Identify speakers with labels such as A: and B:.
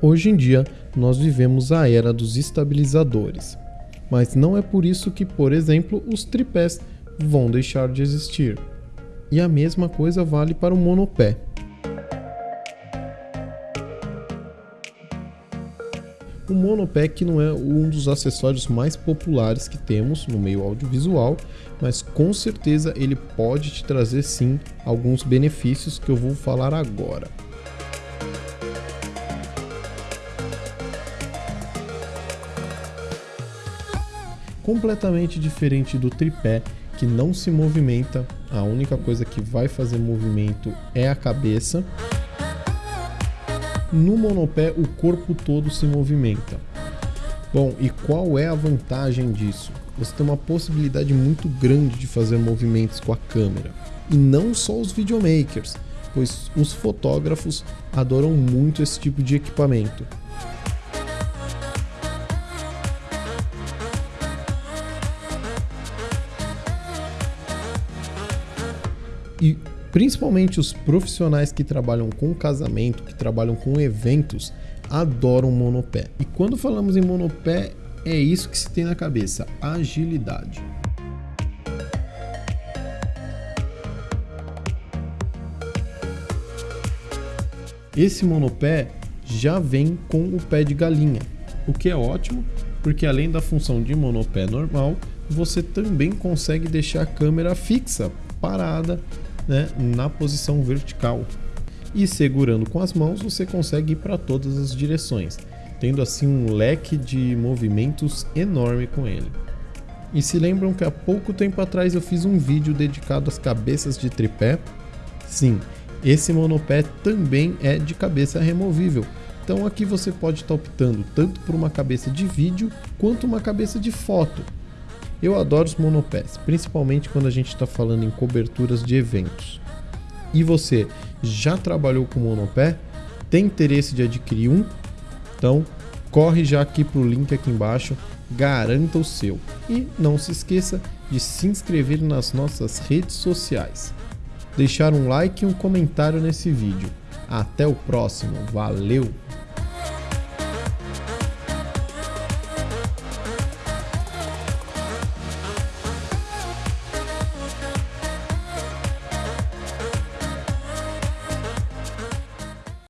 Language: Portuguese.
A: Hoje em dia, nós vivemos a era dos estabilizadores, mas não é por isso que, por exemplo, os tripés vão deixar de existir. E a mesma coisa vale para o monopé. O monopé que não é um dos acessórios mais populares que temos no meio audiovisual, mas com certeza ele pode te trazer sim alguns benefícios que eu vou falar agora. Completamente diferente do tripé, que não se movimenta, a única coisa que vai fazer movimento é a cabeça. No monopé, o corpo todo se movimenta. Bom, e qual é a vantagem disso? Você tem uma possibilidade muito grande de fazer movimentos com a câmera. E não só os videomakers, pois os fotógrafos adoram muito esse tipo de equipamento. E principalmente os profissionais que trabalham com casamento, que trabalham com eventos, adoram monopé. E quando falamos em monopé, é isso que se tem na cabeça: agilidade. Esse monopé já vem com o pé de galinha, o que é ótimo, porque além da função de monopé normal, você também consegue deixar a câmera fixa, parada né, na posição vertical. E segurando com as mãos você consegue ir para todas as direções, tendo assim um leque de movimentos enorme com ele. E se lembram que há pouco tempo atrás eu fiz um vídeo dedicado às cabeças de tripé? Sim, esse monopé também é de cabeça removível. Então aqui você pode estar optando tanto por uma cabeça de vídeo quanto uma cabeça de foto. Eu adoro os monopés, principalmente quando a gente está falando em coberturas de eventos. E você já trabalhou com monopé? Tem interesse de adquirir um? Então corre já aqui para o link aqui embaixo, garanta o seu. E não se esqueça de se inscrever nas nossas redes sociais. Deixar um like e um comentário nesse vídeo. Até o próximo, valeu!